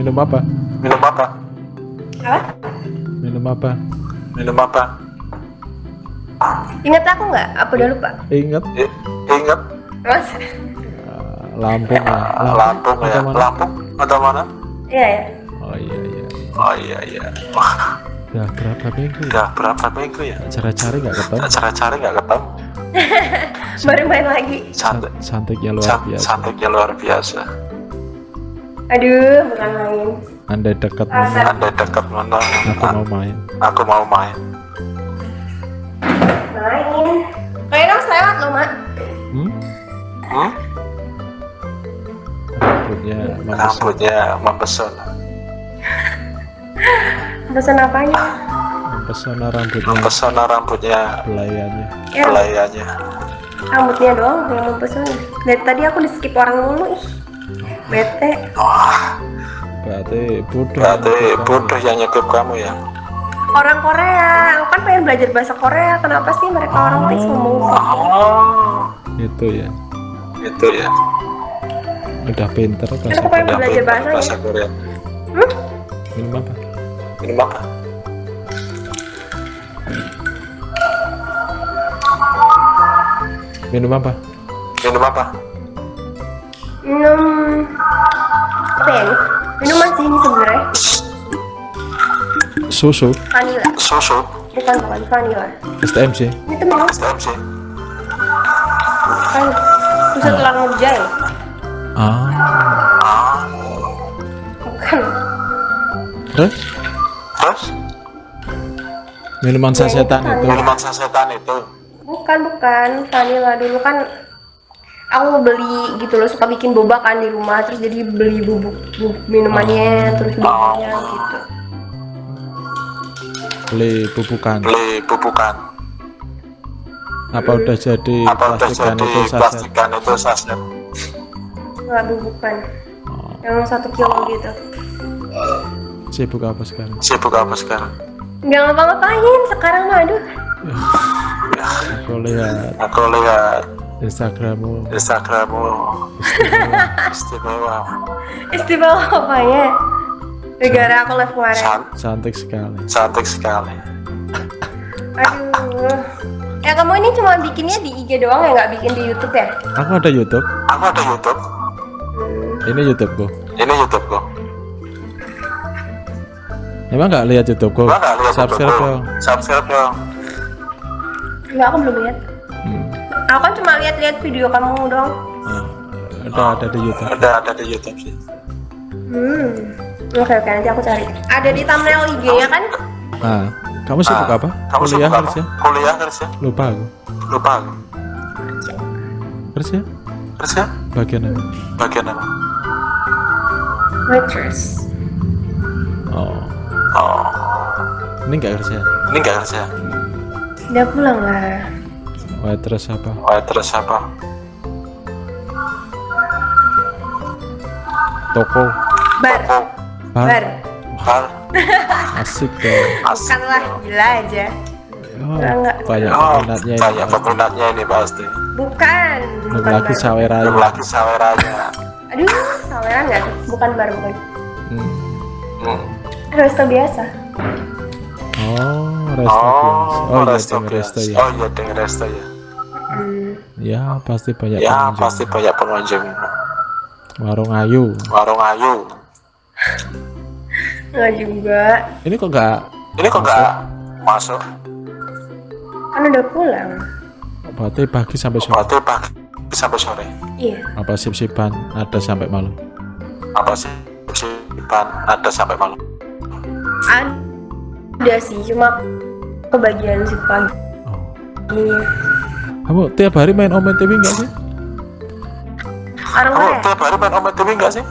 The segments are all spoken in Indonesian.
Minum apa? Minum apa? Apa? Minum apa? Minum apa? Ingat aku nggak? Apa udah lupa? Ingat I- ingat Mas? uh, Lampung ya. Lampung ya. atau mana? Lampung atau mana? Iya ya. Oh iya iya. Oh iya iya. Wah, Udah berapa minggu ya? udah berapa minggu ya? Cara cari nggak ketemu. Cara cari nggak ketemu. Baru main lagi. Cantik, Santiknya luar biasa. cantiknya luar biasa. Aduh, bukan main. Andai dekat mana? Anda dekat mana? Aku mau main. Aku mau main. Main. Kayaknya harus lewat loh, Mak. Hmm? Hmm? Rambutnya mempesona. Rambutnya mempesona. Pesan apanya? Mempesona rambutnya. Mempesona rambutnya, Belayannya. Ya, belayanya. rambutnya doang yang mempesona. Dari tadi aku di skip orang mulu, ih. Bete. Wah, Berarti bodoh. berarti bodoh yang nyekip kamu ya. Orang Korea, aku kan pengen belajar bahasa Korea. Kenapa sih mereka orang tuh ngomong Oh, Itu ya. itu ya. Udah pinter Kan bahasa aku pengen belajar bahasanya. bahasa Korea. Hmm? Minum apa? Minum apa? Minum apa? Minum apa? Minum ya? Minuman sih ini sebenarnya Susu. vanilla. Susu, Bukan bukan vanilla. STMC. Ini tuh minum STMC. kan susu tulang murjai. Ah. Ah, Bukan. Terus? terus Minuman sasetan itu. minuman sasetan itu. Bukan bukan vanilla dulu kan aku beli gitu loh suka bikin boba kan di rumah terus jadi beli bubuk, bubuk minumannya terus bubuknya gitu. Beli bubukan. Beli pupukan. Apa udah jadi Apa udah plastikan jadi itu saset? plastikan itu saset? Nggak bubukan. Oh, Yang satu kilo gitu. sibuk apa sekarang? Sibuk apa sekarang? Nggak ngapa-ngapain sekarang mah aduh. Aku lihat Aku lihat Instagrammu. Instagrammu istimewa, Istimewa apa ya? Negara aku live kemarin. Can- Cantik sekali. cantik sekali. Aduh. Ya kamu ini cuma bikinnya di IG doang ya nggak bikin di YouTube ya? Aku ada YouTube. Aku ada YouTube. Hmm. Ini YouTubeku. Ini YouTubeku. Emang nggak lihat YouTubeku? Gua nggak lihat Subscribe dong. Subscribe dong. Enggak, aku belum lihat. Hmm. Aku kan cuma lihat-lihat video kamu dong. Ah, Udah ada di YouTube. Udah ada di YouTube sih. Hmm. Oke oke nanti aku cari. Ada di thumbnail IG-nya kan? Nah, kamu sibuk Ah, apa? Kamu Kuliah sibuk apa? kerja? Kuliah kerja? Lupa aku. Lupa aku. Kerja? Kerja? Bagian apa? Bagian apa? Waitress. Oh, Oh, ini nggak kerja. ini nggak kerja. Udah pulang lah. Waitress apa? Waitress apa? Toko. Bar. Toko. Bar. Bar. Bar. Asik dong. Asik. Bukan lah, gila aja. Oh, Enggak. banyak Oh, peminatnya ini. banyak peminatnya ini pasti. Bukan. Belum Bukan lagi saweranya. Belum lagi saweranya. Aduh, saweran nggak? Bukan bar bukan. Hmm. Hmm. Resto biasa. Oh, resto Oh, biasa. Oh, iya, resto ding, biasa. resto ya. Oh iya, resto ya. Ya, pasti banyak Ya, pengunjung. pasti banyak pengunjung. Warung Ayu. Warung Ayu. Nggak juga. Ini kok nggak Ini kok nggak masuk? Kan udah pulang. berarti pagi sampai sore? Berarti pagi sampai sore. Iya. Apa sip-sipan ada sampai malam? Apa sih? Simpan ada sampai malam. Ada sih, cuma kebagian si pagi. Oh. Iya. Kamu tiap hari main Omen TV nggak sih? Orang Kamu tiap hari main Omet TV nggak sih?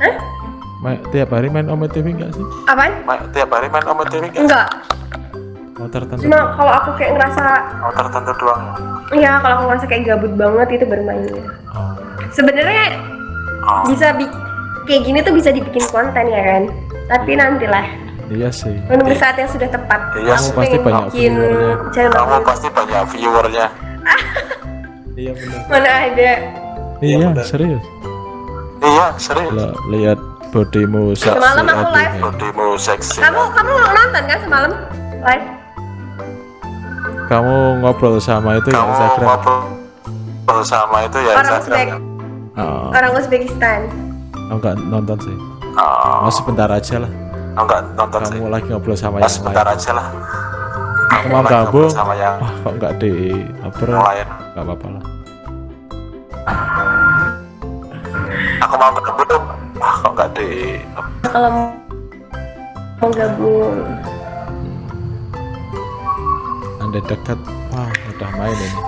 Hah? Ma- tiap hari main Omen TV nggak sih? Apaan? Ma- tiap hari main Omet TV nggak? Enggak. Oh tertentu. Cuma kalau aku kayak ngerasa, Oh tertentu doang. ya kalau aku ngerasa kayak gabut banget itu baru main. Oh. Sebenarnya Oh. bisa bi kayak gini tuh bisa dibikin konten ya kan? Tapi nantilah Iya sih. menunggu saat yang sudah tepat. Iya aku sih. Pasti banyak viewernya. Kamu pasti banyak viewernya. Iya benar. Mana ada? Iya benar. serius. Iya, serius. Kalau lihat bodimu seksi Semalam aku live. Bodimu seksi. Kamu kamu nonton kan semalam live? kamu ngobrol sama itu ya Kamu Instagram ngobrol sama itu ya Orang Uzbek, Instagram. oh, orang Uzbekistan. aku nggak nonton sih Oh, oh, sebentar aja lah enggak nonton sih. kamu lagi ngobrol sama Ya, yang sebentar lain aja lah. Aku mau gabung sama yang wah kok nggak di apa lain. nggak apa-apa lah Aku mau gabung. Wah, kok enggak di Kalau mau gabung, anda dekat wah udah main ini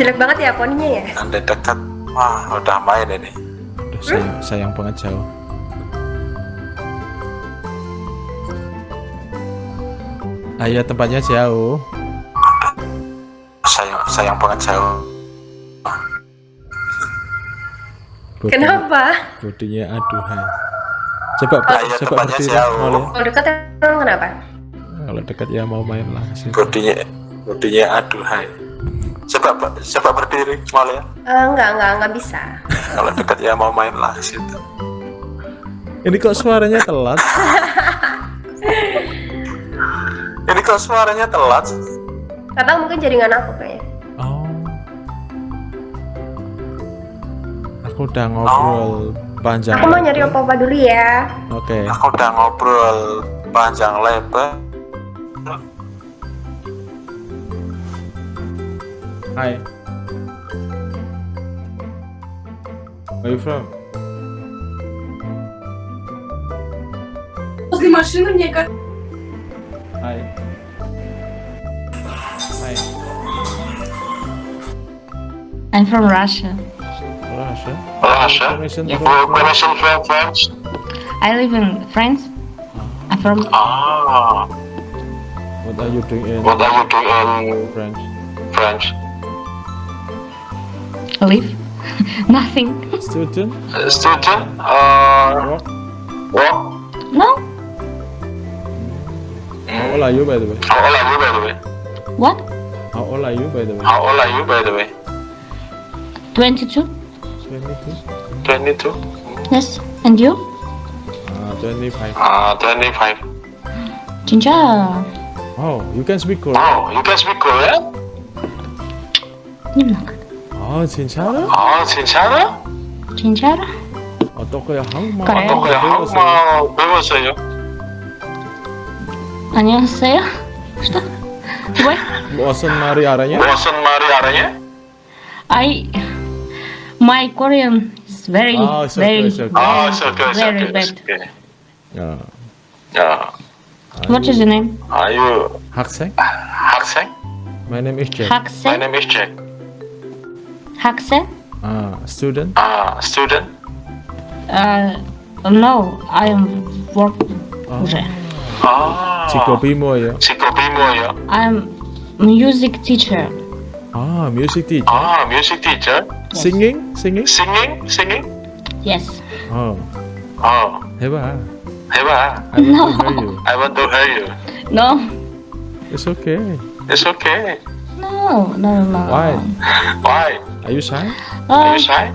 jelek banget ya poninya ya. Anda dekat. Wah, udah main ini. udah sayang, sayang banget jauh ayo tempatnya jauh Sayang sayang banget jauh. Bodi- Kenapa? bodinya aduhai coba Ayo, coba tempatnya berdiri jauh. Molly. Kalau dekat emang kenapa? kalau dekat ya mau main lah sih Bodinya bodinya aduhai. Coba coba berdiri, mau ya. Eh, enggak, enggak, enggak bisa. Kalau dekat ya mau main lah situ. ini kok suaranya telat kok suaranya telat? Atau mungkin jaringan aku kayaknya. oh aku udah ngobrol panjang Aku mau nyari lebar. opa-opa dulu ya. oke Aku udah ngobrol panjang lebar. Hi. Where you from? Возле машины, мне кажется. Hi. Hi. I'm from Russia. Russia. Russia? Information Yeah. from- Permission from French? I live in France. I'm from Ah, What are you doing in what are you doing in French? French? live. Nothing. Student? Student? Uh, Work? what? No. How old are you by the way? How old are you by the way? What? How old are you by the way? How old are you by the way? 22? 22? 22? Yes. And you? Ah Uh, 25. Ah, uh, 25. 진짜? Oh, you can speak Korean. Oh, you can speak Korean? 님나. Ah, ah, 아, 진짜로? 아, 진짜로? 진짜로? 어떻게 한국말 그래. 어떻게 한국말 배웠어요? 안녕하세요. 뭐? 무슨 말이 알아냐? 무슨 말이 알아냐? I my Korean is very, oh, it's very, okay, it's okay. very, oh, it's okay, it's very okay, bad. Okay. Yeah. Yeah. What is your name? Are you 학생? 학생? My name is Jack. 학생? My name is Jack. 학생? Uh, student? Uh, student? Uh, no, I am working. Oh. 아. 직업이 뭐예요? 직업이 뭐예요? I'm music teacher. Ah, music teacher. Ah, music teacher. Yes. Singing, singing. Singing, singing. Yes. Oh. Oh. Heba. Heba. I no. want to hear you. I want to hear you. No. It's okay. It's okay. No, no, no. Why? Why? Are you shy? Uh, Are you shy?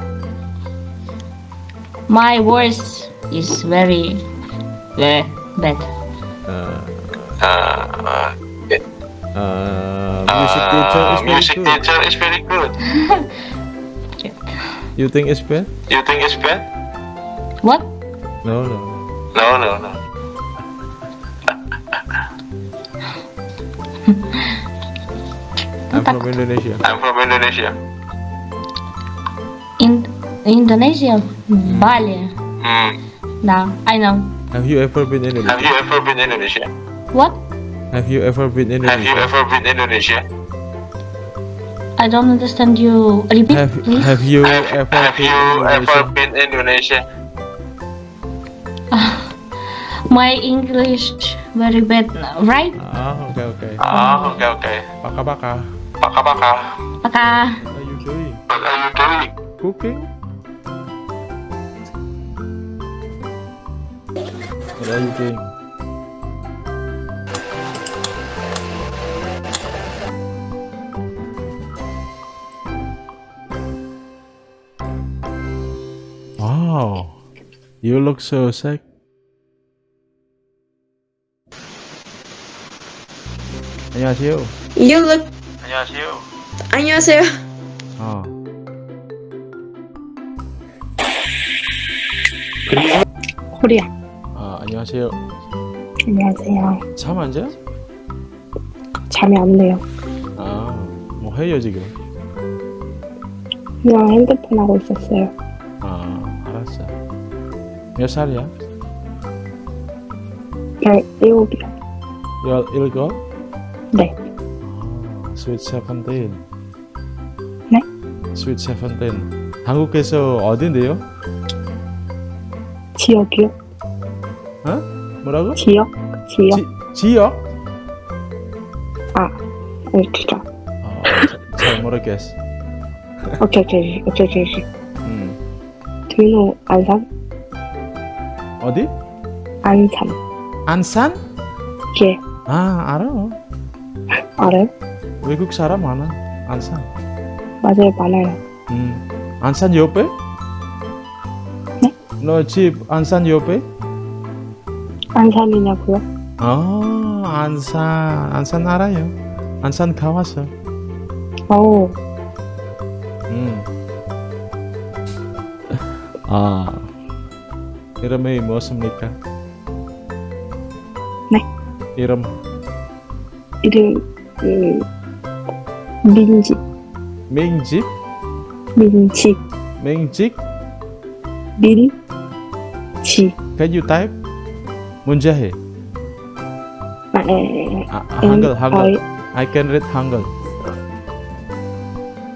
My voice is very, very bad. Uh, uh, uh music teacher uh, is very music good. teacher is very good. You think it's bad? You think it's bad? What? No, no. No, no, no. I'm from Indonesia. I'm from Indonesia. In Indonesia, Bali. Hmm. No, I know. Have you ever been in Have you ever been Indonesia? What? Have you ever been in Have you Indonesia? ever been Indonesia? I don't understand you. Repeat, Have, please. have you Have, ever have been you in ever Indonesia? been Indonesia? My English very bad, now, right? Ah, okay, okay. Ah, okay, okay. Paka paka. Paka paka. Paka. What are you doing? What are you doing? Cooking? What are you doing? Wow, You look so sick. 안녕하세요. You look 안녕하세요. 안녕하세요. 어. 코리아. 아, 안녕하세요. 안녕하세요. 잠 안 자요? 잠이 안 돼요. 아, 뭐 해요 지금? 그냥 핸드폰 하고 있었어요. 아. 몇 살이야? 별 일곱이요. 열 일곱? 네. 아, 스윗 세븐틴. 네? 스윗 세븐틴. 한국에서 어딘데요? 지역이요? 어? 뭐라고? 지역? 지역? 지, 지역? 아, 아니 진짜. 어, 자- 잘 모르겠어. 오케이 오케이 오케이 오케이. 오케이. 음. Do you know 안산? 어디? 안산. 안산? 예. 아, 알아. 알아요? 외국 사람 많아. 안산. 맞아요 많아요. 음. 안산 옆에? 네? 너 집 안산 옆에? 안산이냐고요? 아, 안산. 안산 알아요. 안산 가봤어. 오, 음. 아. Irem eh bosan menikah. Nih. Irem. Irem. Eh, Binji. Mingji. Binji. Mingji. Bin. Chi. Can you type? Munjahe. Uh, eh, ah, ah, Hangul, Hangul. I can read Hangul.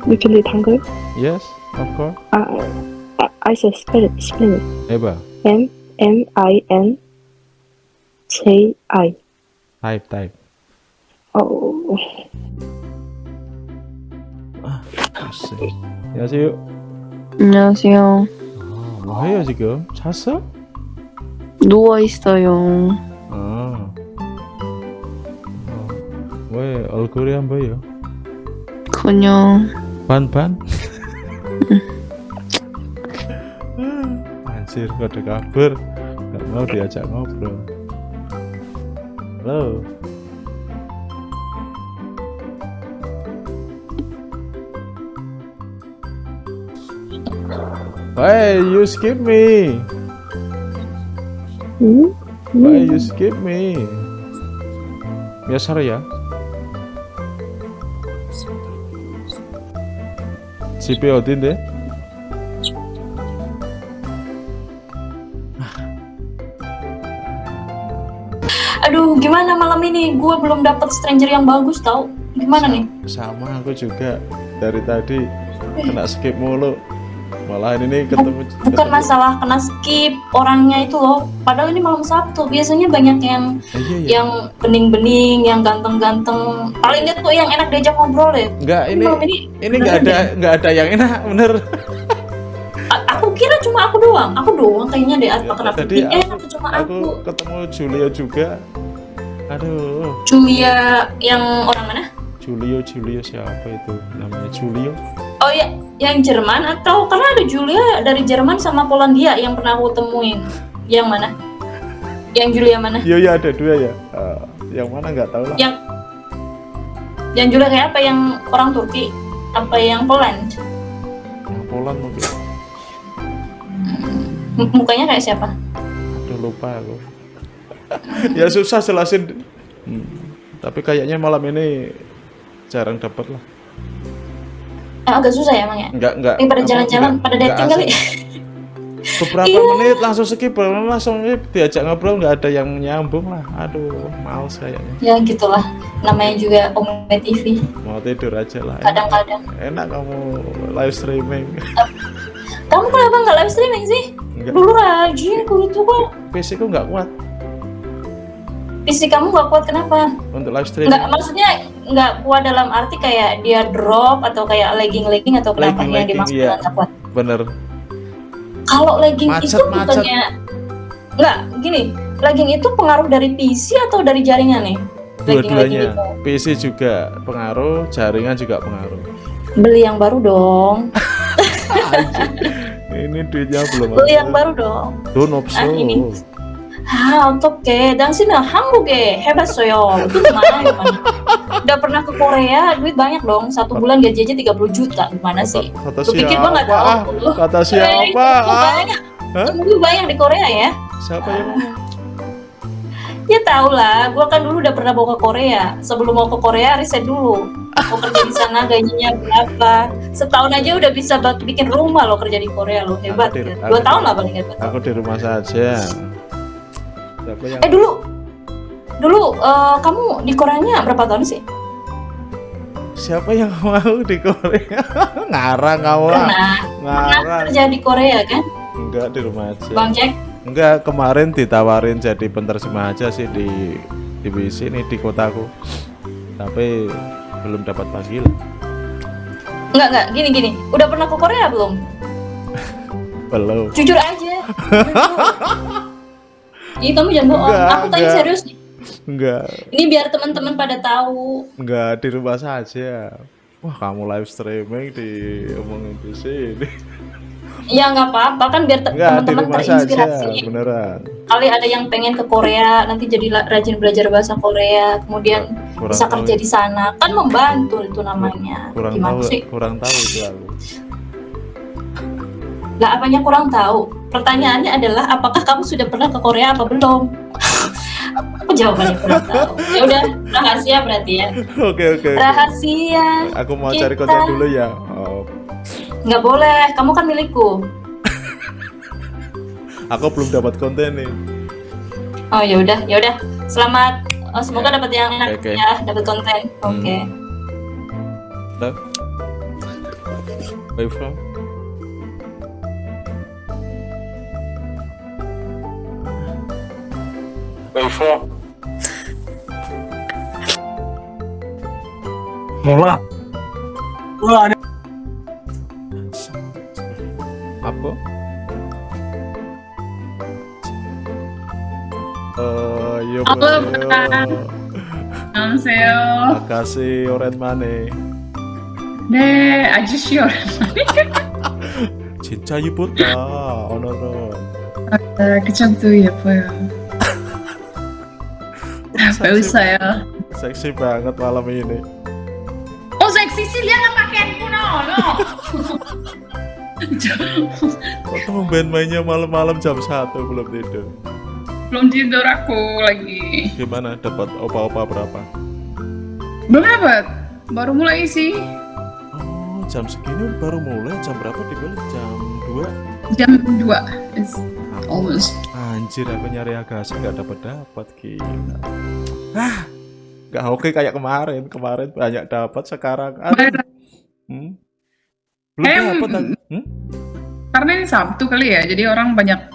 You can read Hangul? Yes, of course. Uh, I, I said spell it. Eba. M M I N J I. Type, type. 어, 글쎄. 안녕하세요. 안녕하세요. 아, 뭐 해요 지금? 잤어? 누워 있어요. 아. 어, 왜 얼굴이 안 보여? 그냥 Ban-ban? anjir kode kabur nggak mau diajak ngobrol halo Why you skip me? Hmm? Why hmm? you skip me? Biasa ya. cpo Odin deh. Gimana malam ini? Gue belum dapet stranger yang bagus tau. Gimana nih? Sama aku juga dari tadi kena skip mulu. Malah ini ketemu Bukan ketemu- masalah kena skip orangnya itu loh. Padahal ini malam Sabtu. Biasanya banyak yang Eh, iya, iya. yang bening-bening, yang ganteng-ganteng. Paling tuh yang enak diajak ngobrol deh. Enggak ini ini ini enggak ada enggak ada yang enak bener. Aku kira cuma aku doang. Aku doang kayaknya deh. Apa Ya, kenapa tadi aku- enak cuma Aku aku. ketemu Julia juga. Aduh, Julia yang orang mana? Julio Julio siapa itu namanya Julio? Oh ya, yang Jerman atau karena ada Julia dari Jerman sama Polandia yang pernah aku temuin. Yang mana? Yang Julia mana? Iya iya ada dua ya. Ah, yang mana nggak tahu lah. Yang yang Julia kayak apa? Yang orang Turki? Apa yang Poland? Yang Poland mungkin. M- Mukanya kayak siapa? Aduh lupa aku. ya susah jelasin. Hmm, Tapi kayaknya malam ini jarang dapat lah. Agak susah ya emang ya? Enggak enggak. Ini pada jalan-jalan, pada dating kali. Beberapa menit langsung skip, langsung diajak ngobrol nggak ada yang nyambung lah. Aduh, males kayaknya. ya gitulah. Namanya juga Ome TV. Mau tidur aja lah. Kadang-kadang. enak kamu live streaming. Kamu kenapa nggak live streaming sih? Enggak, Dulu rajin ku itu kok. PC ku nggak kuat PC kamu nggak kuat kenapa? untuk live streaming. Nggak, maksudnya nggak kuat dalam arti kayak dia drop atau kayak lagging-lagging atau kenapa yang Lagging-lagging, dimaksud iya. nggak kuat? Bener. Kalau lagging Macet, itu bukannya nggak gini, lagging itu pengaruh dari PC atau dari jaringan nih? Dua-duanya. PC juga pengaruh, jaringan juga pengaruh. Beli yang baru dong. ini duitnya belum beli yang baru dong Don't opso. Ah, ini. Ah, 어떡해. 당신은 한국에 해봤어요. Itu gimana, gimana? Udah pernah ke Korea, duit banyak dong. Satu bulan gaji aja 30 juta. Gimana sih? Kata Lu pikir gua nggak siapa? Ah, tahu? kata Eh, siapa? kamu Ah, banyak. Hah? Kamu banyak di Korea ya? siapa yang ngomong? Ya tau lah, gua kan dulu udah pernah mau ke Korea. Sebelum mau ke Korea, riset dulu. Mau kerja di sana gajinya berapa? Setahun aja udah bisa buat bikin rumah lo kerja di Korea lo hebat. Aku di- kan? Dua aku- tahun lah paling hebat. Aku di rumah saja. Siapa yang Eh dulu, dulu eh, kamu di Koreanya berapa tahun sih? siapa yang mau di Korea? Ngarang kamu lah. Pernah Ngarang. kerja di Korea kan, Enggak di rumah aja. Bang Jack? Enggak, kemarin ditawarin jadi penerjemah aja sih di di sini di kotaku. Tapi belum dapat panggil. Enggak enggak, gini gini. Udah pernah ke Korea belum? Belum. Jujur aja. Ini kamu jangan bohong. Enggak, Aku tanya enggak. serius nih. Enggak, Ini biar teman-teman pada tahu. enggak di rumah saja. Wah, kamu live streaming di omongin di sini. Ya nggak apa-apa kan biar teman-teman terinspirasi. beneran. Kali ada yang pengen ke Korea, nanti jadi rajin belajar bahasa Korea, kemudian Kurang bisa tahu kerja di sana. Kan membantu itu namanya. kurang Gimana tahu sih? kurang tahu itu aku Lah apanya kurang tahu? Pertanyaannya adalah apakah kamu sudah pernah ke Korea apa belum? Apa jawabannya kurang tahu? Ya udah rahasia berarti ya. oke oke. Rahasia. aku mau cari Kita- konten dulu ya oh, Nggak boleh, kamu kan milikku. aku belum dapat konten nih Oh ya udah, ya udah. Selamat. Oh, semoga dapat yang enak Oke, oke. ya, dapat konten. Hmm. Oke. Udah? Where you from? 没说。몰라. 몰라 아니. 바빠? 어 여보세요. 안녕하세요. 아가씨 오랜만에. 네 아저씨 오랜만에. 진짜 예쁘다 오늘은. 아, 그 정도 예뻐요. Apa usah ya? Seksi banget malam ini. Oh, seksi sih dia nggak pakai handphone, no, no. Kok tumben mainnya malam-malam jam 1 belum tidur. Belum tidur aku lagi. Gimana dapat opa-opa berapa? Belum dapat. Baru mulai sih. Oh, jam segini baru mulai. Jam berapa dibeli? Jam 2. Jam 2. It's almost. Anjir, aku nyari agasi nggak dapat dapat gila. Ah, nggak oke kayak kemarin. Kemarin banyak dapat, sekarang aduh. Hmm? Belum dapat. Hmm? Karena ini Sabtu kali ya, jadi orang banyak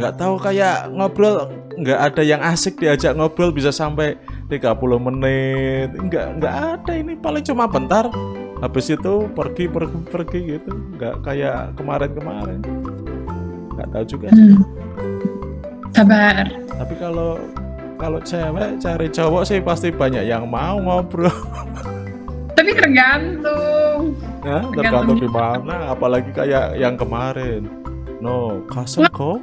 Nggak tahu kayak ngobrol nggak ada yang asik diajak ngobrol bisa sampai 30 menit. Nggak nggak ada ini paling cuma bentar. Habis itu pergi pergi pergi gitu. Nggak kayak kemarin-kemarin. Nggak tahu juga sih. hmm, sabar. Tapi kalau kalau cewek cari cowok sih pasti banyak yang mau ngobrol. Tapi tergantung. Ya, tergantung di mana. Apalagi kayak yang kemarin. No, kasar kok.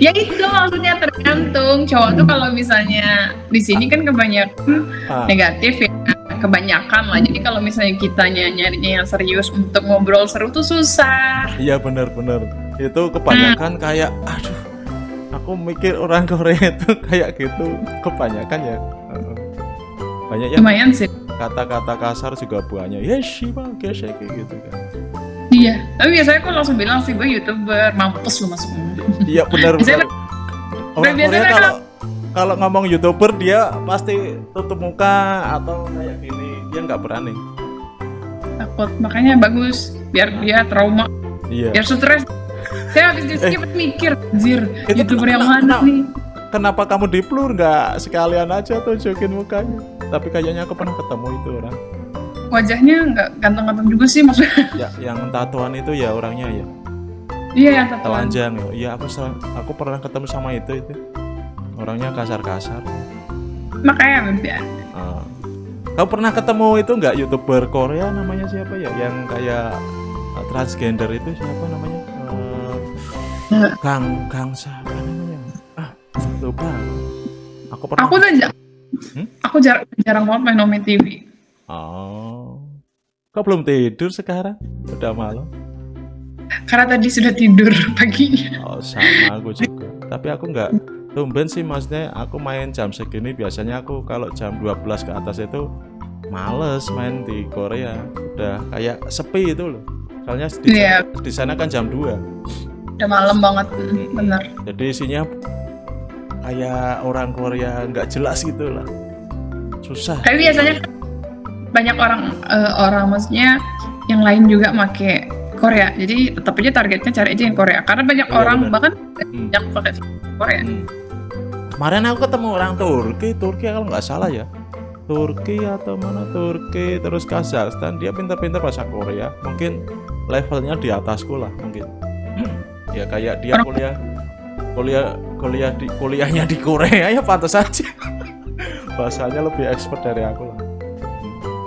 Ya itu maksudnya tergantung. Cowok tuh kalau misalnya di sini kan kebanyakan Ah, negatif ya kebanyakan lah jadi kalau misalnya kitanya nyarinya yang serius untuk ngobrol seru tuh susah iya benar-benar. Itu kebanyakan kayak, aduh, aku mikir orang Korea itu kayak gitu. Kebanyakan ya. Banyak yang lumayan sih kata-kata kasar juga banyak. Ya sih bang, kayak kayak gitu kan. iya tapi biasanya aku langsung bilang sih gue youtuber mampus lu masuk Iya benar-benar. Biasanya- Orang biasanya Korea mereka- kalau kalau ngomong youtuber dia pasti tutup muka atau kayak gini dia nggak berani. takut makanya bagus biar dia trauma Iya. biar stres saya habis di skip mikir anjir youtuber yang kenapa- mana nih Kenapa kamu di blur nggak sekalian aja tunjukin mukanya? Tapi kayaknya aku pernah ketemu itu orang. wajahnya nggak ganteng-ganteng juga sih maksudnya Ya, yang tatoan itu ya orangnya ya iya yang tatoan telanjang ya. Iya aku aku pernah ketemu sama itu itu. Orangnya kasar-kasar. makanya ya Ah. Kau pernah ketemu itu nggak youtuber Korea namanya siapa ya? Yang kayak uh, transgender itu siapa namanya? Uh, Nggak. Kang Kang siapa namanya? Ah lupa. Aku pernah. Aku tuh Hmm? aku jarang jarang banget main Nomi TV. Oh. Kau belum tidur sekarang? Udah malam. Karena tadi sudah tidur paginya. Oh sama aku juga. Tapi aku nggak tumben sih maksudnya aku main jam segini biasanya aku kalau jam 12 ke atas itu males main di Korea. Udah kayak sepi itu loh. Soalnya di, Iya. di sana kan jam 2. Udah malam banget, bener. Jadi isinya kayak orang Korea nggak jelas gitu lah. Susah. Tapi biasanya banyak orang eh, orang maksudnya yang lain juga make Korea. Jadi tetap aja targetnya cari aja yang Korea. Karena banyak Iya, orang bener. bahkan Hmm. yang pakai Korea. Hmm. Kemarin aku ketemu orang Turki, Turki kalau nggak salah ya. Turki atau mana? Turki terus Kazakhstan. Dia pintar-pintar bahasa Korea. Mungkin levelnya di atasku lah mungkin. Ya kayak dia kuliah kuliah kuliah di kuliahnya di Korea ya pantas aja. Bahasanya lebih expert dari aku lah.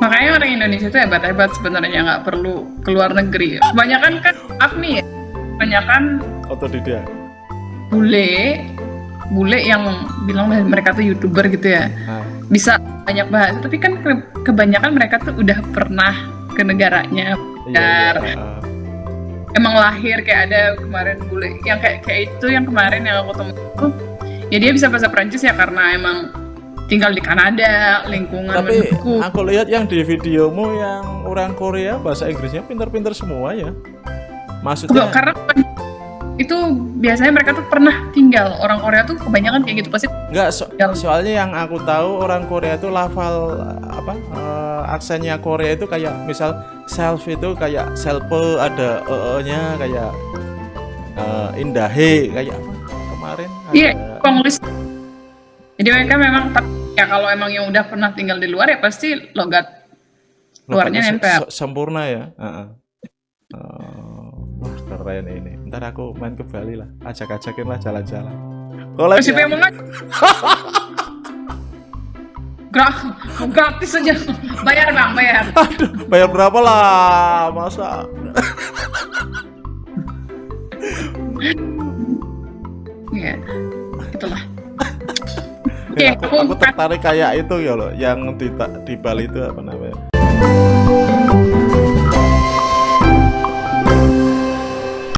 Makanya orang Indonesia itu hebat-hebat sebenarnya nggak perlu keluar negeri. Kebanyakan kan maaf nih ya, kebanyakan otodidak. bule bule yang bilang mereka tuh youtuber gitu ya nah, bisa banyak bahasa tapi kan ke- kebanyakan mereka tuh udah pernah ke negaranya iya, Benar. iya. emang lahir kayak ada kemarin bule yang kayak kayak itu yang kemarin yang aku itu ya dia bisa bahasa Prancis ya karena emang tinggal di Kanada lingkungan tapi mendukung aku lihat yang di videomu yang orang Korea bahasa Inggrisnya pintar-pintar semua ya maksudnya karena itu biasanya mereka tuh pernah tinggal orang Korea tuh kebanyakan kayak gitu pasti Enggak, so- Yang- soalnya yang aku tahu orang Korea itu lafal apa eh, aksennya Korea itu kayak misal self itu kayak self ada e-nya kayak eh, indahe kayak apa kemarin Iya, Konglish. Jadi mereka memang ya kalau emang yang udah pernah tinggal di luar ya pasti logat luarnya nempel. se- sempurna ya. Heeh. Oh, wah keren ini. Ntar aku main ke Bali lah, ajak-ajakin lah jalan-jalan. Kalau siapa yang mau gratis aja. Bayar bang, bayar. bayar berapa lah, masa? Iya, itulah. Oke, Ya, aku, aku, tertarik kayak itu ya loh, yang di di Bali itu apa namanya?